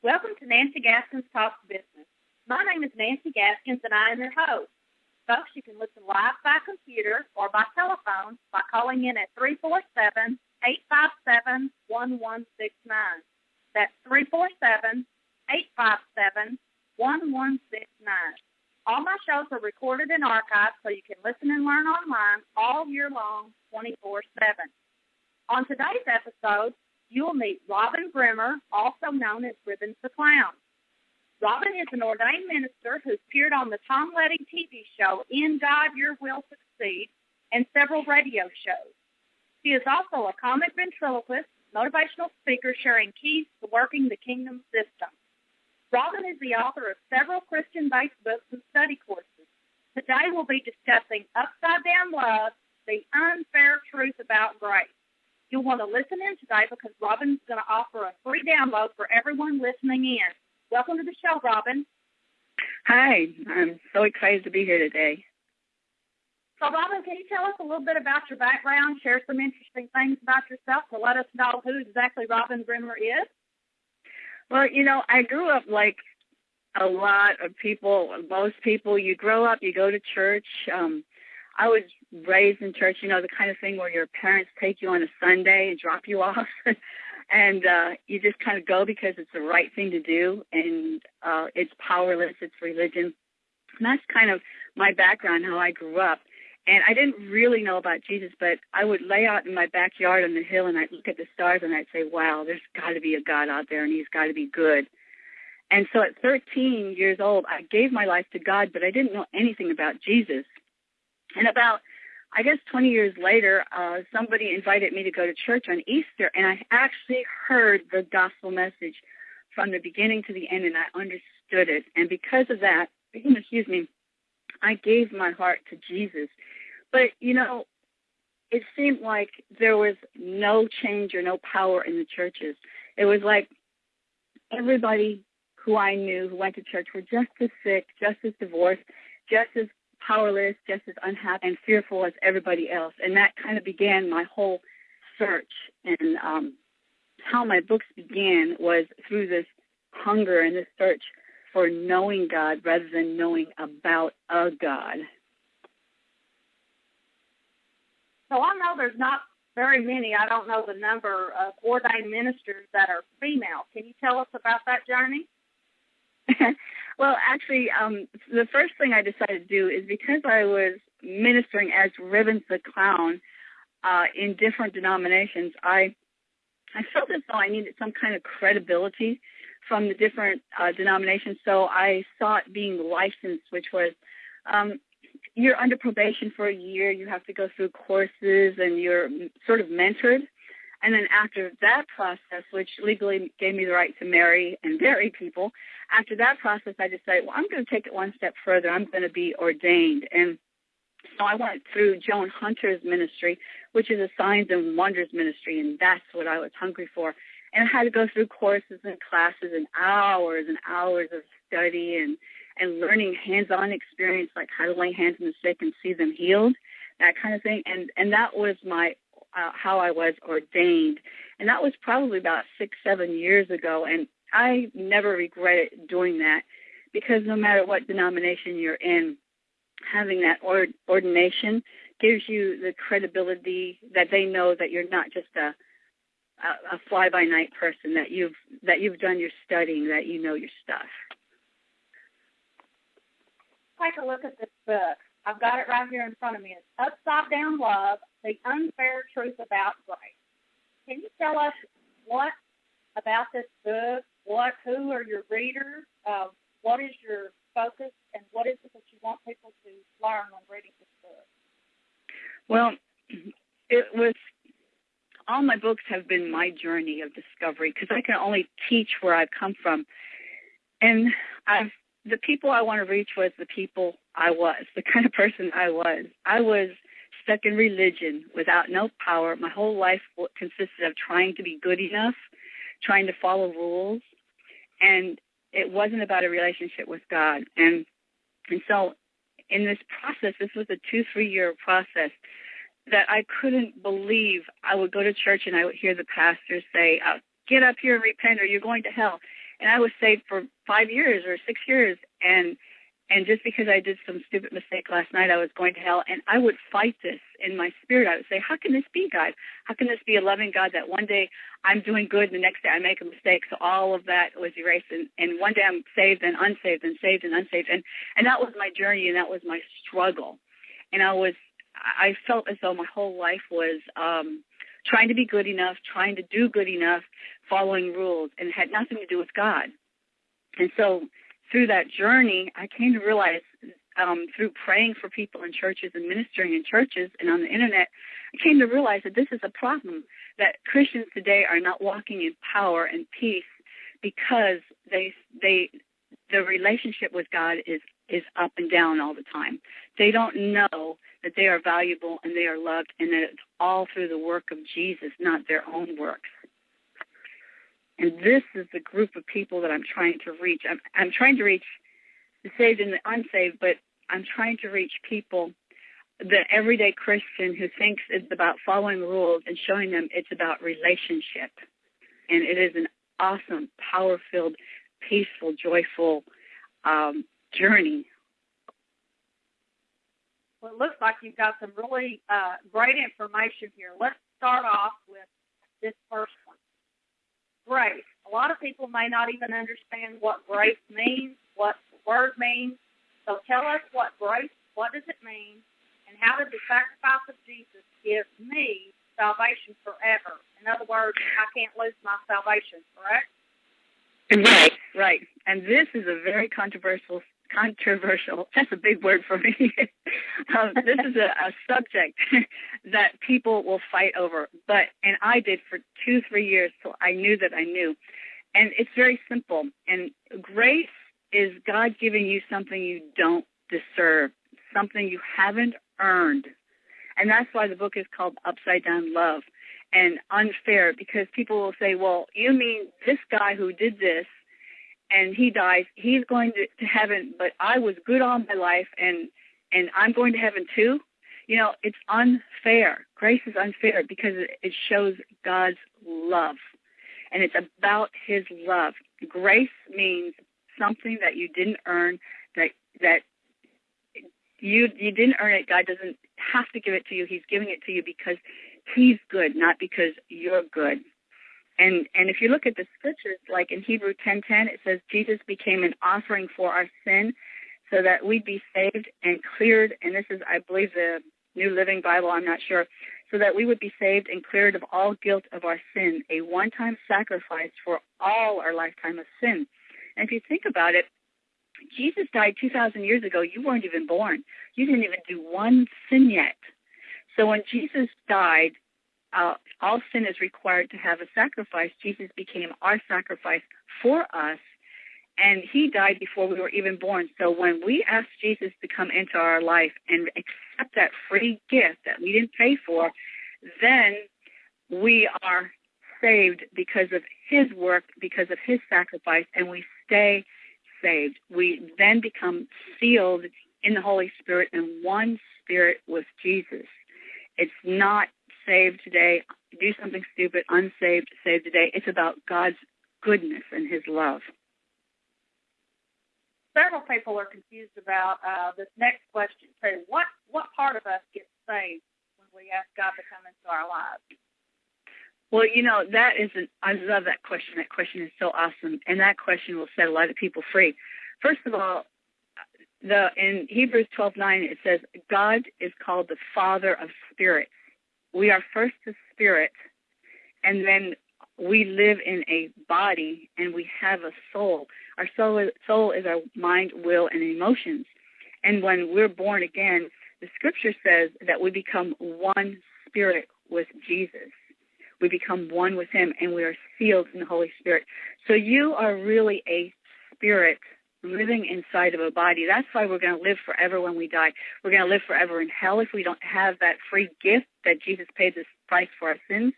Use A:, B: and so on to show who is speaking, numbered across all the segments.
A: Welcome to Nancy Gaskins Talks Business. My name is Nancy Gaskins and I am your host. Folks, you can listen live by computer or by telephone by calling in at 347 857 1169. That's 347 857 1169. All my shows are recorded and archived so you can listen and learn online all year long, 24 7. On today's episode, you will meet Robin Bremer, also known as Ribbons the Clown. Robin is an ordained minister who's appeared on the Tom Letting TV show In God Your Will Succeed and several radio shows. She is also a comic ventriloquist, motivational speaker sharing keys to working the kingdom system. Robin is the author of several Christian-based books and study courses. Today we'll be discussing Upside Down Love, the unfair truth about grace. You'll want to listen in today because Robin's going to offer a free download for everyone listening in. Welcome to the show, Robin.
B: Hi, I'm so excited to be here today.
A: So, Robin, can you tell us a little bit about your background, share some interesting things about yourself to let us know who exactly Robin Bremer is?
B: Well, you know, I grew up like a lot of people, most people. You grow up, you go to church. Um, I was raised in church, you know, the kind of thing where your parents take you on a Sunday and drop you off. and uh you just kind of go because it's the right thing to do and uh it's powerless it's religion. And that's kind of my background how i grew up. And i didn't really know about jesus but i would lay out in my backyard on the hill and i'd look at the stars and i'd say wow there's got to be a god out there and he's got to be good. And so at 13 years old i gave my life to god but i didn't know anything about jesus and about I guess 20 years later, uh, somebody invited me to go to church on Easter, and I actually heard the gospel message from the beginning to the end, and I understood it. And because of that, excuse me, I gave my heart to Jesus. But, you know, it seemed like there was no change or no power in the churches. It was like everybody who I knew who went to church were just as sick, just as divorced, just as powerless, just as unhappy and fearful as everybody else. And that kind of began my whole search. And um, how my books began was through this hunger and this search for knowing God rather than knowing about a God.
A: So I know there's not very many, I don't know the number of ordained ministers that are female. Can you tell us about that journey?
B: Well, actually, um, the first thing I decided to do is because I was ministering as Ribbons the Clown uh, in different denominations, I I felt as though I needed some kind of credibility from the different uh, denominations. So I sought being licensed, which was um, you're under probation for a year. You have to go through courses, and you're sort of mentored. And then after that process, which legally gave me the right to marry and marry people, after that process, I decided, well, I'm going to take it one step further. I'm going to be ordained. And so I went through Joan Hunter's ministry, which is a signs and wonders ministry, and that's what I was hungry for. And I had to go through courses and classes and hours and hours of study and and learning hands-on experience, like how to lay hands on the sick and see them healed, that kind of thing. And and that was my uh, how I was ordained, and that was probably about six, seven years ago. And I never regretted doing that because no matter what denomination you're in, having that ord- ordination gives you the credibility that they know that you're not just a a, a fly by night person that you've that you've done your studying that you know your stuff.
A: Take a look at this book. I've got it right here in front of me. It's Upside Down Love, The Unfair Truth About Grace. Can you tell us what about this book? What, who are your readers? Uh, what is your focus, and what is it that you want people to learn when reading this book?
B: Well, it was all my books have been my journey of discovery because I can only teach where I've come from, and I've the people I want to reach was the people I was, the kind of person I was. I was stuck in religion without no power. My whole life consisted of trying to be good enough, trying to follow rules, and it wasn't about a relationship with God. And and so in this process, this was a two, three year process that I couldn't believe. I would go to church and I would hear the pastor say, uh, "Get up here and repent, or you're going to hell." And I was saved for five years or six years, and and just because I did some stupid mistake last night, I was going to hell. And I would fight this in my spirit. I would say, How can this be, God? How can this be a loving God that one day I'm doing good and the next day I make a mistake? So all of that was erased. And, and one day I'm saved and unsaved and saved and unsaved. And, and that was my journey and that was my struggle. And I was, I felt as though my whole life was, um, trying to be good enough, trying to do good enough, following rules, and had nothing to do with God. And so through that journey, I came to realize um, through praying for people in churches and ministering in churches and on the internet, I came to realize that this is a problem that Christians today are not walking in power and peace because they they the relationship with God is is up and down all the time. They don't know that they are valuable and they are loved and that it's all through the work of Jesus, not their own works. And this is the group of people that I'm trying to reach. I'm, I'm trying to reach the saved and the unsaved, but I'm trying to reach people, the everyday Christian who thinks it's about following rules and showing them it's about relationship. And it is an awesome, power filled, peaceful, joyful um, journey.
A: Well, it looks like you've got some really uh, great information here. Let's start off with this first grace. A lot of people may not even understand what grace means, what the word means. So tell us what grace, what does it mean, and how did the sacrifice of Jesus give me salvation forever? In other words, I can't lose my salvation, correct?
B: Right, right. And this is a very controversial controversial. That's a big word for me. um, this is a, a subject that people will fight over, but and I did for two, three years till I knew that I knew. And it's very simple. And grace is God giving you something you don't deserve, something you haven't earned. And that's why the book is called Upside Down Love and unfair because people will say, well, you mean this guy who did this and he dies, he's going to, to heaven, but I was good all my life and and I'm going to heaven too. You know, it's unfair. Grace is unfair because it, it shows God's love. And it's about his love. Grace means something that you didn't earn, that that you you didn't earn it. God doesn't have to give it to you. He's giving it to you because he's good, not because you're good. And and if you look at the scriptures, like in Hebrew 10:10, it says Jesus became an offering for our sin, so that we'd be saved and cleared. And this is, I believe, the New Living Bible. I'm not sure. So that we would be saved and cleared of all guilt of our sin, a one-time sacrifice for all our lifetime of sin. And if you think about it, Jesus died 2,000 years ago. You weren't even born. You didn't even do one sin yet. So when Jesus died, uh, all sin is required to have a sacrifice. Jesus became our sacrifice for us, and he died before we were even born. So when we ask Jesus to come into our life and accept that free gift that we didn't pay for, then we are saved because of his work, because of his sacrifice, and we stay saved. We then become sealed in the Holy Spirit in one spirit with Jesus. It's not saved today, do something stupid, unsaved, saved today. It's about God's goodness and His love.
A: Several people are confused about uh, this next question too. What what part of us gets saved when we ask God to come into our lives?
B: Well, you know that is an, I love that question. That question is so awesome, and that question will set a lot of people free. First of all, the in Hebrews twelve nine it says God is called the Father of spirits we are first a spirit, and then we live in a body, and we have a soul. Our soul is, soul is our mind, will, and emotions. And when we're born again, the scripture says that we become one spirit with Jesus. We become one with him and we are sealed in the Holy Spirit. So you are really a spirit living inside of a body. That's why we're going to live forever when we die. We're going to live forever in hell if we don't have that free gift that Jesus paid the price for our sins,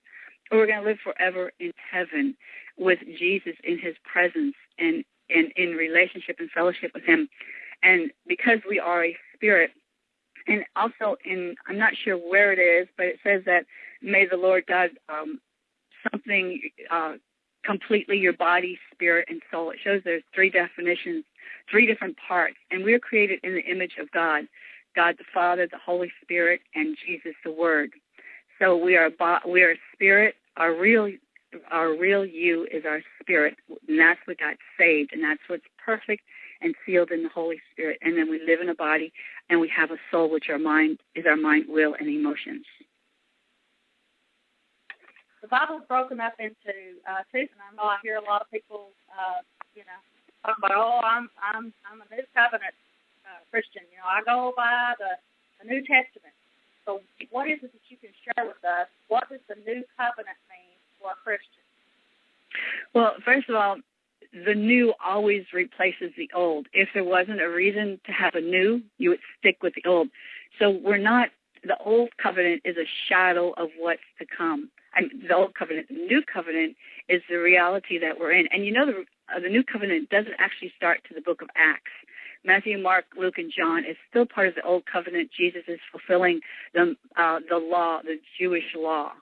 B: or we're going to live forever in heaven with Jesus in his presence and, and in relationship and fellowship with him. And because we are a spirit, and also in, I'm not sure where it is, but it says that may the Lord God, um, something, uh, completely your body, spirit, and soul. It shows there's three definitions, three different parts, and we're created in the image of God, God the Father, the Holy Spirit, and Jesus the Word. So we are we are spirit. Our real our real you is our spirit, and that's what got saved, and that's what's perfect and sealed in the Holy Spirit. And then we live in a body, and we have a soul, which our mind is our mind, will, and emotions.
A: The Bible's broken up into uh, two, and I know I hear a lot of people, uh, you know, talk about, oh, I'm I'm I'm a New Covenant uh, Christian. You know, I go by the the New Testament. So, what is it that you can share with us? What does the New Covenant mean for a Christian?
B: Well, first of all, the new always replaces the old. If there wasn't a reason to have a new, you would stick with the old. So we're not, the old covenant is a shadow of what's to come. I mean, the old covenant, the new covenant is the reality that we're in. And you know, the, uh, the new covenant doesn't actually start to the book of Acts. Matthew, Mark, Luke, and John is still part of the old covenant. Jesus is fulfilling the uh, the law, the Jewish law,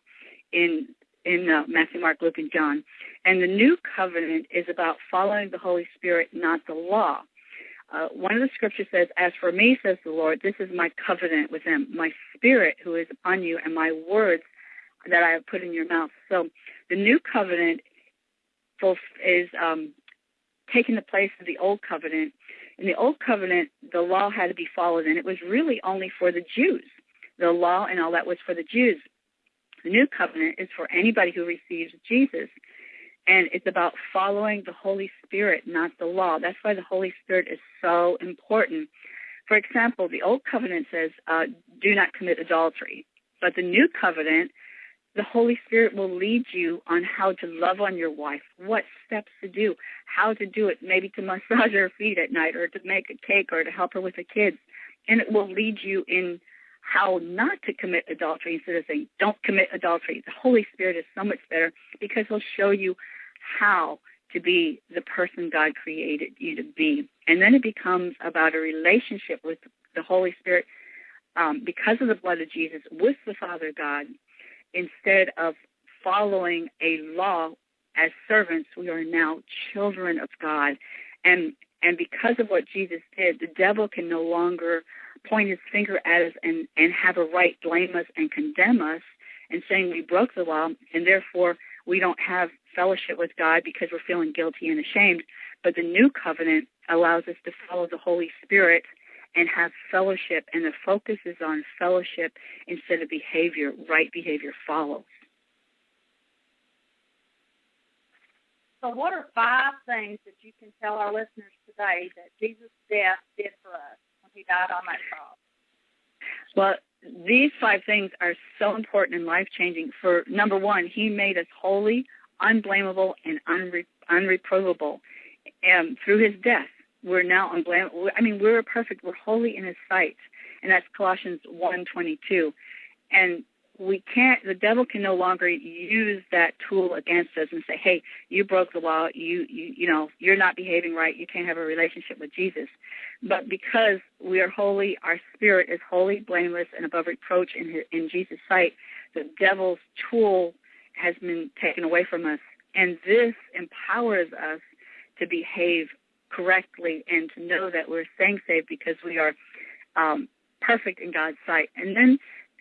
B: in in uh, Matthew, Mark, Luke, and John. And the new covenant is about following the Holy Spirit, not the law. Uh, one of the scriptures says, As for me, says the Lord, this is my covenant with them, my spirit who is upon you, and my words that I have put in your mouth. So the new covenant is um, taking the place of the old covenant. In the old covenant, the law had to be followed, and it was really only for the Jews. The law and all that was for the Jews. The new covenant is for anybody who receives Jesus. And it's about following the Holy Spirit, not the law. That's why the Holy Spirit is so important. For example, the Old Covenant says, uh, do not commit adultery. But the New Covenant, the Holy Spirit will lead you on how to love on your wife, what steps to do, how to do it, maybe to massage her feet at night or to make a cake or to help her with the kids. And it will lead you in how not to commit adultery instead of saying, don't commit adultery. The Holy Spirit is so much better because he'll show you how to be the person God created you to be. And then it becomes about a relationship with the Holy Spirit um, because of the blood of Jesus with the Father God instead of following a law as servants. We are now children of God. And and because of what Jesus did, the devil can no longer point his finger at us and, and have a right blame us and condemn us and saying we broke the law and therefore we don't have fellowship with God because we're feeling guilty and ashamed. But the new covenant allows us to follow the Holy Spirit and have fellowship, and the focus is on fellowship instead of behavior. Right behavior follows.
A: So, what are five things that you can tell our listeners today that Jesus' death did for us when he died on that cross?
B: Well, these five things are so important and life changing. For number one, he made us holy, unblameable, and unre- unreprovable. And through his death, we're now unblameable. I mean, we're perfect. We're holy in his sight. And that's Colossians 1.22. And we can't the devil can no longer use that tool against us and say hey you broke the law you you you know you're not behaving right you can't have a relationship with jesus but because we are holy our spirit is holy blameless and above reproach in his, in jesus sight the devil's tool has been taken away from us and this empowers us to behave correctly and to know that we're staying safe because we are um, perfect in god's sight and then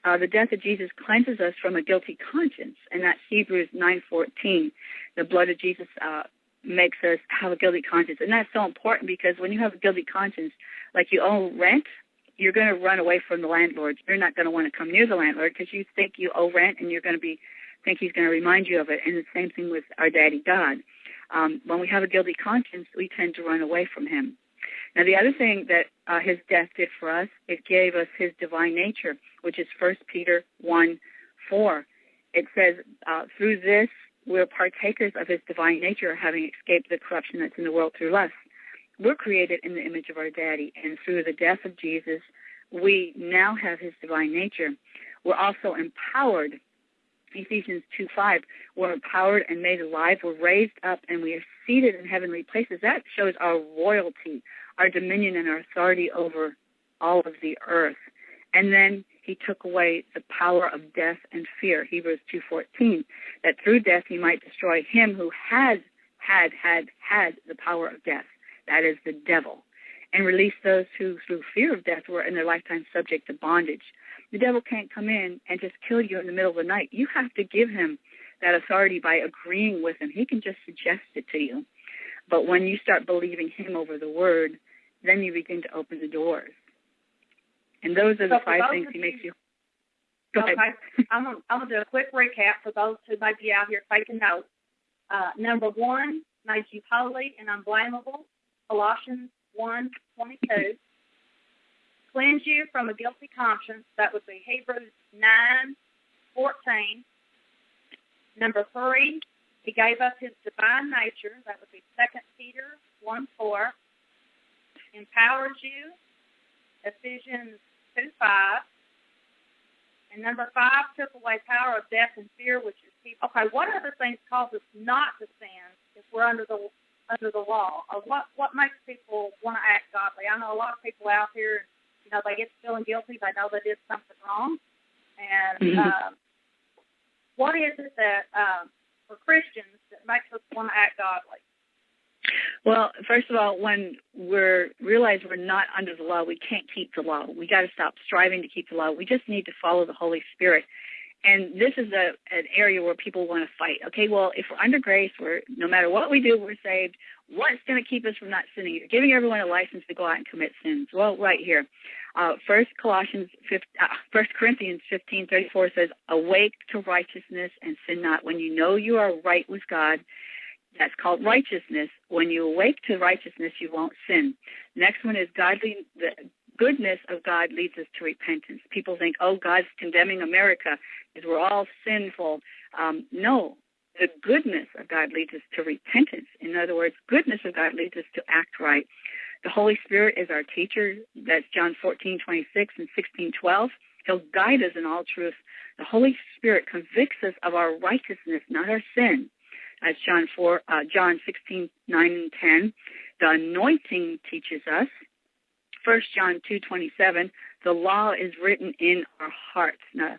B: uh, the death of Jesus cleanses us from a guilty conscience, and that's Hebrews 9:14. The blood of Jesus uh, makes us have a guilty conscience, and that's so important because when you have a guilty conscience, like you owe rent, you're going to run away from the landlord. You're not going to want to come near the landlord because you think you owe rent, and you're going to be think he's going to remind you of it. And the same thing with our daddy God. Um, when we have a guilty conscience, we tend to run away from him. Now, the other thing that uh, his death did for us, it gave us his divine nature, which is 1 Peter 1 4. It says, uh, through this, we're partakers of his divine nature, having escaped the corruption that's in the world through lust. We're created in the image of our daddy, and through the death of Jesus, we now have his divine nature. We're also empowered. Ephesians 2 5, we're empowered and made alive. We're raised up and we are seated in heavenly places. That shows our royalty, our dominion and our authority over all of the earth. And then he took away the power of death and fear. Hebrews 2:14 that through death he might destroy him who had had had had the power of death. That is the devil. And release those who through fear of death were in their lifetime subject to bondage. The devil can't come in and just kill you in the middle of the night. You have to give him that authority by agreeing with him. He can just suggest it to you. But when you start believing him over the word, then you begin to open the doors. And those are the
A: So
B: five things he makes you. Go
A: okay.
B: ahead.
A: I'm gonna, do a quick recap for those who might be out here taking notes. Uh, number one, made you holy and unblameable. Colossians 1, 22. Cleanse you from a guilty conscience. That would be Hebrews 9, 14. Number three, he gave us his divine nature. That would be 2 Peter 1, 4. Empowers you. Ephesians 2, 5. And number five took away power of death and fear, which is people. Okay, what other things cause us not to sin if we're under the under the law? Or what what makes people want to act godly? I know a lot of people out here, you know, they get feeling guilty. They know they did something wrong, and
B: Mhm.
A: um, what is it that um, for Christians that makes us want to act godly?
B: Well, first of all, when we're realize we're not under the law, we can't keep the law. We got to stop striving to keep the law. We just need to follow the Holy Spirit. And this is a an area where people want to fight. Okay, well, if we're under grace, we're no matter what we do, we're saved. What's going to keep us from not sinning? You're giving everyone a license to go out and commit sins. Well, right here, uh, First Colossians, 15, uh, Corinthians fifteen thirty four says, "Awake to righteousness and sin not." When you know you are right with God, that's called righteousness. When you awake to righteousness, you won't sin. Next one is godly. The goodness of God leads us to repentance. People think, oh, God's condemning America because we're all sinful. Um, no, the goodness of God leads us to repentance. In other words, goodness of God leads us to act right. The Holy Spirit is our teacher. That's John 14, 26 and 16, 12. He'll guide us in all truth. The Holy Spirit convicts us of our righteousness, not our sin. That's John 4, uh, John 16, 9 and 10. The anointing teaches us. First John 2, 27. The law is written in our hearts. Now,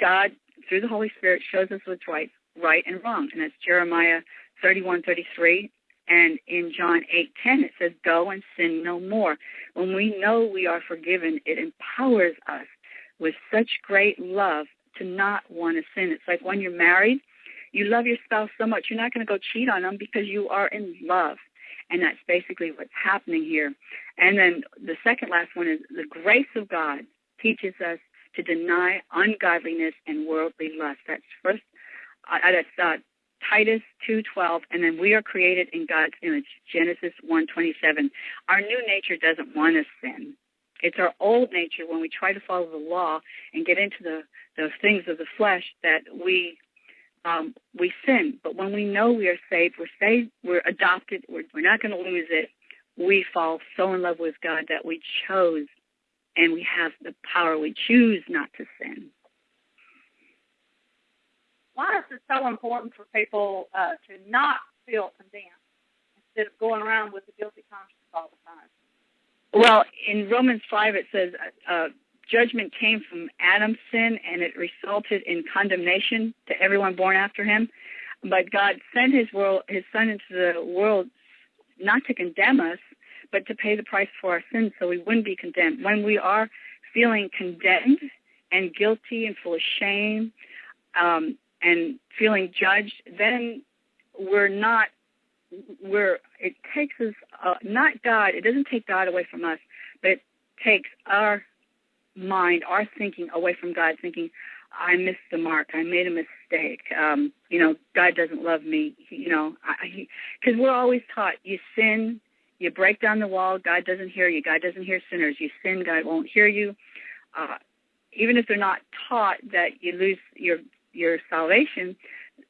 B: God, through the Holy Spirit, shows us what's right, right and wrong. And that's Jeremiah 31:33. And in John 8:10 it says, go and sin no more. When we know we are forgiven, it empowers us with such great love to not want to sin. It's like when you're married, you love your spouse so much, you're not going to go cheat on them because you are in love. And that's basically what's happening here. And then the second last one is the grace of God teaches us to deny ungodliness and worldly lust. That's first, uh, that's uh, Titus 2:12, and then we are created in God's image. Genesis 1:27. Our new nature doesn't want to sin. It's our old nature when we try to follow the law and get into the the things of the flesh that we um, we sin. But when we know we are saved, we're saved, we're adopted, we're, we're not going to lose it. We fall so in love with God that we chose and we have the power. We choose not to sin.
A: Why is it so important for people uh, to not feel condemned instead of going around with a guilty conscience all the time?
B: Well, in Romans 5, it says uh, judgment came from Adam's sin and it resulted in condemnation to everyone born after him. But God sent his world, his son into the world not to condemn us, but to pay the price for our sins so we wouldn't be condemned. When we are feeling condemned and guilty and full of shame um, and feeling judged, then we're not we're it takes us uh, not God. It doesn't take God away from us, but it takes our mind, our thinking away from God, thinking, I missed the mark. I made a mistake. Um, you know, God doesn't love me. You know, because we're always taught you sin, you break down the wall. God doesn't hear you. God doesn't hear sinners. You sin, God won't hear you. Uh, even if they're not taught that you lose your your salvation,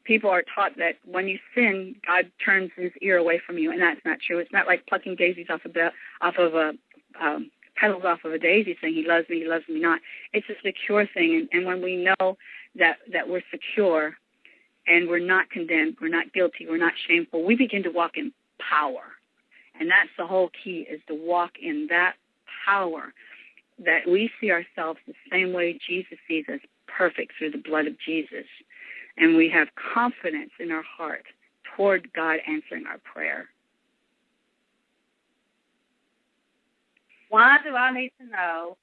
B: people are taught that when you sin, God turns His ear away from you, and that's not true. It's not like plucking daisies off of the off of a um, petals off of a daisy, saying He loves me, He loves me not. It's a secure thing, and, and when we know that that we're secure and we're not condemned, we're not guilty, we're not shameful, we begin to walk in power, and that's the whole key: is to walk in that power. that we see ourselves the same way Jesus sees us, perfect through the blood of Jesus. And we have confidence in our heart toward God answering our prayer.
A: Why do I need to know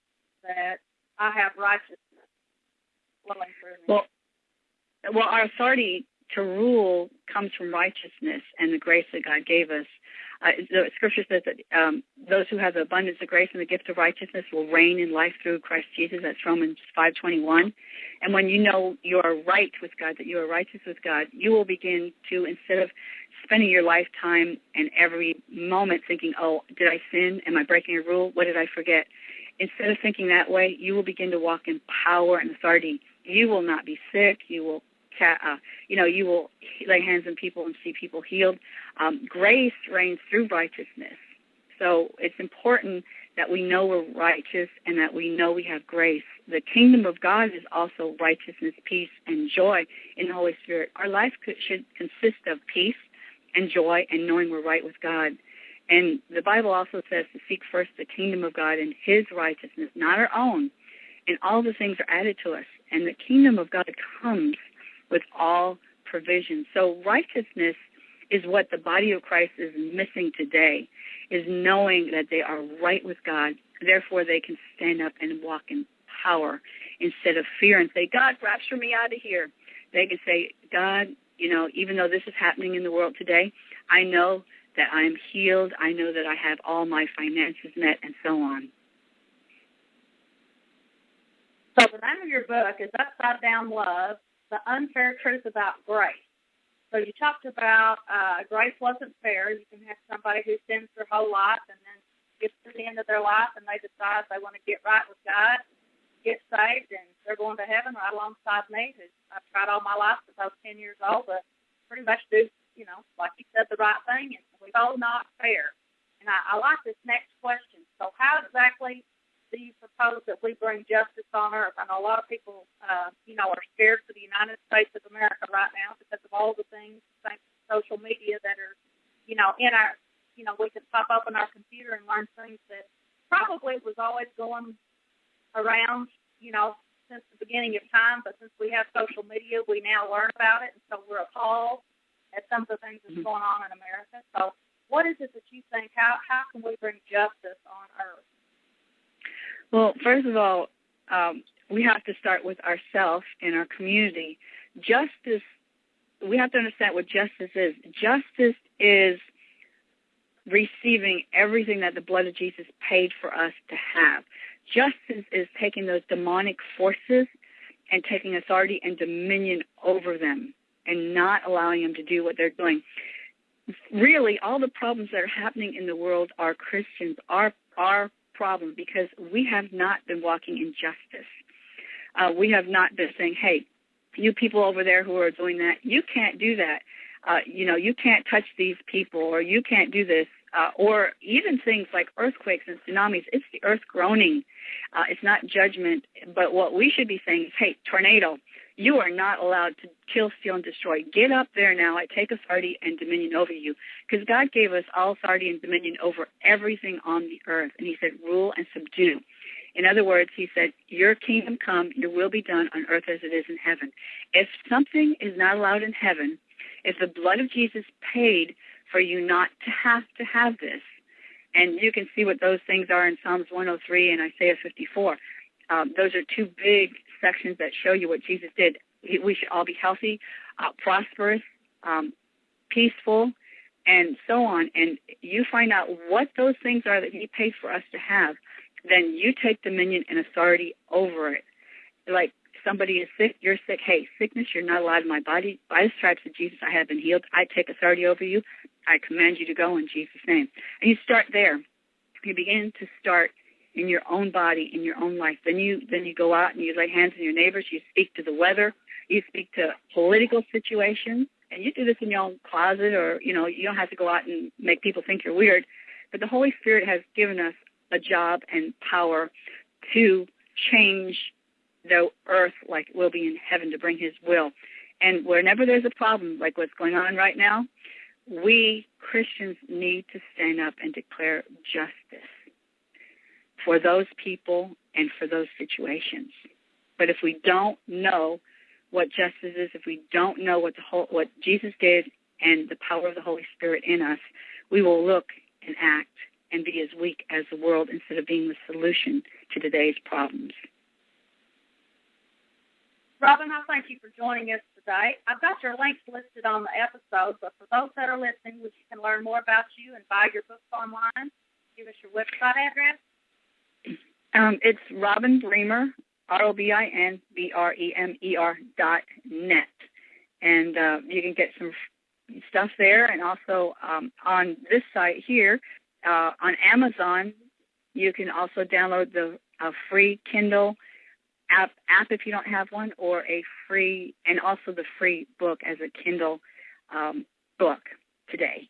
A: that I have righteousness flowing through me?
B: Well, well, our authority to rule comes from righteousness and the grace that God gave us. The scripture says that um, those who have the abundance of grace and the gift of righteousness will reign in life through Christ Jesus. That's Romans 5:21. And when you know you are right with God, that you are righteous with God, you will begin to instead of spending your lifetime and every moment thinking, "Oh, did I sin? Am I breaking a rule? What did I forget?" Instead of thinking that way, you will begin to walk in power and authority. You will not be sick. You will uh, you know, you will lay hands on people and see people healed. Um, grace reigns through righteousness. So it's important that we know we're righteous and that we know we have grace. The kingdom of God is also righteousness, peace, and joy in the Holy Spirit. Our life could, should consist of peace and joy and knowing we're right with God. And the Bible also says to seek first the kingdom of God and His righteousness, not our own. And all the things are added to us. And the kingdom of God comes with all provision. So righteousness is what the body of Christ is missing today, is knowing that they are right with God. Therefore, they can stand up and walk in power instead of fear and say, God, rapture me out of here. They can say, God, you know, even though this is happening in the world today, I know that I'm healed. I know that I have all my finances met and so on.
A: So the name of your book is Upside Down Love, the unfair truth about grace. So you talked about uh, grace wasn't fair. You can have somebody who sins their whole life and then gets to the end of their life and they decide they want to get right with God, get saved, and they're going to heaven right alongside me. Who I've tried all my life since I was 10 years old to pretty much do, you know, like you said, the right thing. And we all not fair. And I, I like this next question. So how exactly do you propose that we bring justice on earth? I know a lot of people, uh, you know, are scared for the United States of America right now because of all the things, thanks to social media, that are, you know, in our, you know, we can pop up on our computer and learn things that probably was always going around, you know, since the beginning of time. But since we have social media, we now learn about it, and so we're appalled at some of the things that's mm-hmm. going on in America. So, what is it that you think? How how can we bring justice on earth?
B: Well, first of all, um, we have to start with ourselves and our community. Justice, we have to understand what justice is. Justice is receiving everything that the blood of Jesus paid for us to have. Justice is taking those demonic forces and taking authority and dominion over them and not allowing them to do what they're doing. Really, all the problems that are happening in the world are Christians, are, are problem because we have not been walking in justice. Uh, we have not been saying, hey, you people over there who are doing that, you can't do that. Uh, you know, you can't touch these people or you can't do this. Uh, or even things like earthquakes and tsunamis, it's the earth groaning. Uh, it's not judgment. But what we should be saying is, hey, tornado, you are not allowed to kill, steal, and destroy. Get up there now. I take authority and dominion over you. Because God gave us all authority and dominion over everything on the earth. And He said, rule and subdue. In other words, He said, your kingdom come, your will be done on earth as it is in heaven. If something is not allowed in heaven, if the blood of Jesus paid for you not to have to have this, and you can see what those things are in Psalms 103 and Isaiah 54. Um, those are two big sections that show you what Jesus did. We should all be healthy, uh, prosperous, um, peaceful, and so on. And you find out what those things are that He paid for us to have. Then you take dominion and authority over it. Like somebody is sick, you're sick. Hey, sickness, you're not allowed in my body. By the stripes of Jesus, I have been healed. I take authority over you. I command you to go in Jesus' name. And you start there. You begin to start in your own body, in your own life. Then you then you go out and you lay hands on your neighbors. You speak to the weather. You speak to political situations, and you do this in your own closet, or you know you don't have to go out and make people think you're weird. But the Holy Spirit has given us a job and power to change the earth like it will be in heaven to bring His will. And whenever there's a problem like what's going on right now, we Christians need to stand up and declare justice for those people and for those situations. But if we don't know what justice is, if we don't know what the whole, what Jesus did and the power of the Holy Spirit in us, we will look and act and be as weak as the world instead of being the solution to today's problems.
A: Robin, I thank you for joining us today. I've got your links listed on the episode, but for those that are listening, which can learn more about you and buy your books online, give us your website address.
B: Um, it's Robin Bremer, R-O-B-I-N-B-R-E-M-E-R dot net. And uh, you can get some stuff there. And also um, on this site here, uh, on Amazon, you can also download the uh, free Kindle app, app if you don't have one, or a free, and also the free book as a Kindle um, book today.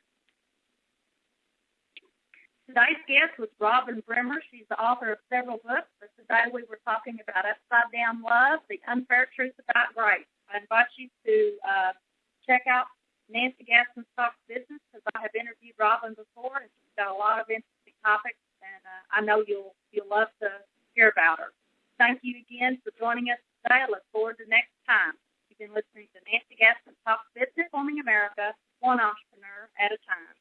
A: Today's guest was Robin Bremer. She's the author of several books, but today we were talking about Upside Down Love, The Unfair Truth About Grace. I invite you to uh, check out Nancy Gaskins Talks Business because I have interviewed Robin before and she's got a lot of interesting topics and uh, I know you'll you'll love to hear about her. Thank you again for joining us today. I look forward to next time. You've been listening to Nancy Gaskins Talks Business, Forming America, one entrepreneur at a time.